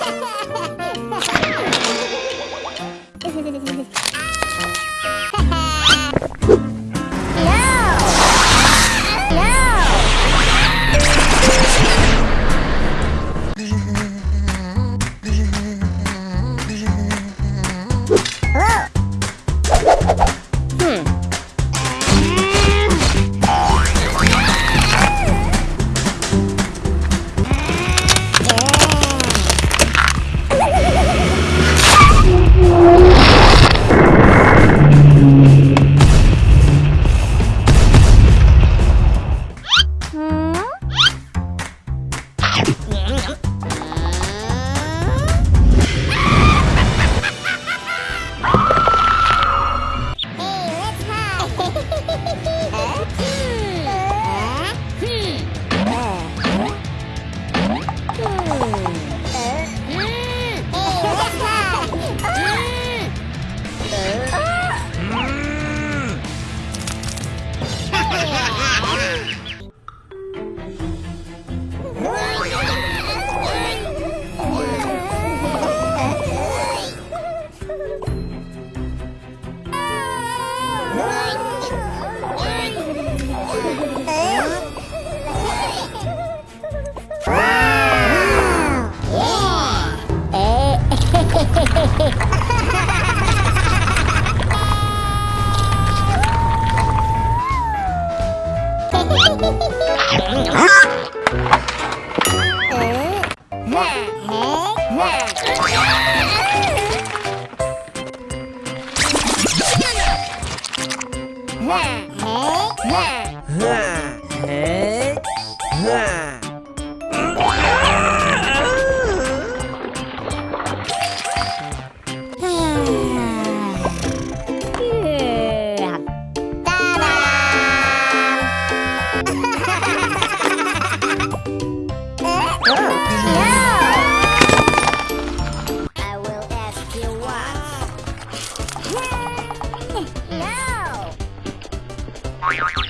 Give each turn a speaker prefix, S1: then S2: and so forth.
S1: ハハハハ
S2: Yeah.
S3: Bye.